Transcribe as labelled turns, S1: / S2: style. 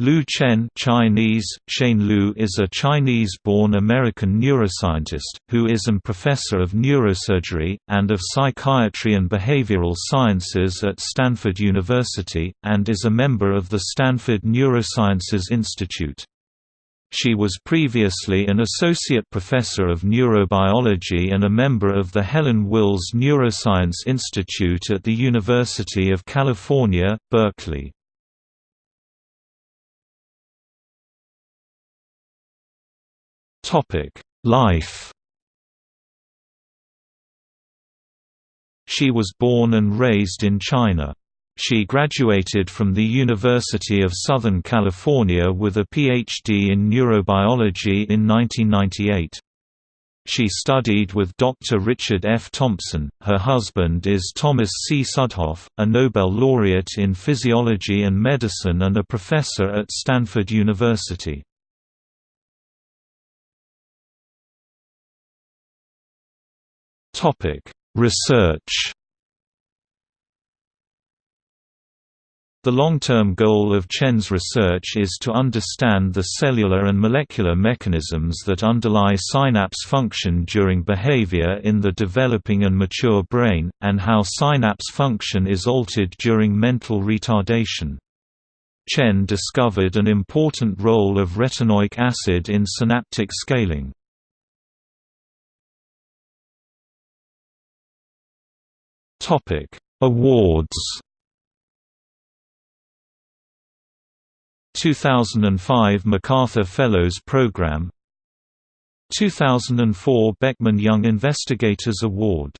S1: Lu Chen Chinese, Shane Lu is a Chinese-born American neuroscientist, who is an professor of neurosurgery, and of psychiatry and behavioral sciences at Stanford University, and is a member of the Stanford Neurosciences Institute. She was previously an associate professor of neurobiology and a member of the Helen Wills Neuroscience Institute at the University of California, Berkeley. Topic: Life. She was born and raised in China. She graduated from the University of Southern California with a PhD in neurobiology in 1998. She studied with Dr. Richard F. Thompson. Her husband is Thomas C. Südhof, a Nobel laureate in physiology and medicine and a professor at Stanford University. Topic: Research. The long-term goal of Chen's research is to understand the cellular and molecular mechanisms that underlie synapse function during behavior in the developing and mature brain, and how synapse function is altered during mental retardation. Chen discovered an important role of retinoic acid in synaptic scaling. Topic: Awards. 2005 MacArthur Fellows Program 2004 Beckman Young Investigators Award